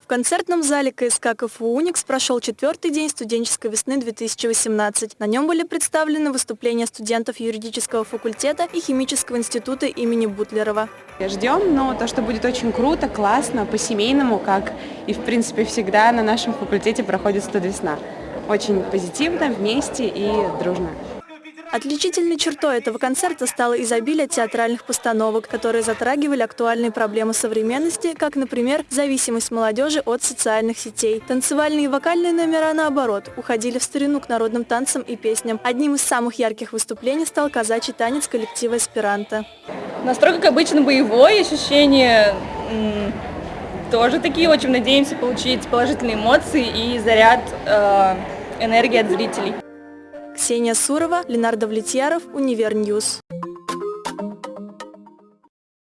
В концертном зале КСК КФУ «Уникс» прошел четвертый день студенческой весны 2018. На нем были представлены выступления студентов юридического факультета и химического института имени Бутлерова. Ждем, но то, что будет очень круто, классно, по-семейному, как и, в принципе, всегда на нашем факультете проходит студвесна. Очень позитивно, вместе и дружно. Отличительной чертой этого концерта стало изобилие театральных постановок, которые затрагивали актуальные проблемы современности, как, например, зависимость молодежи от социальных сетей. Танцевальные и вокальные номера, наоборот, уходили в старину к народным танцам и песням. Одним из самых ярких выступлений стал казачий танец коллектива «Эсперанто». Настрой, как обычно, боевой, ощущения тоже такие. Очень надеемся получить положительные эмоции и заряд э, энергии от зрителей. Ксения Сурова, Ленар Давлетьяров, Univer News.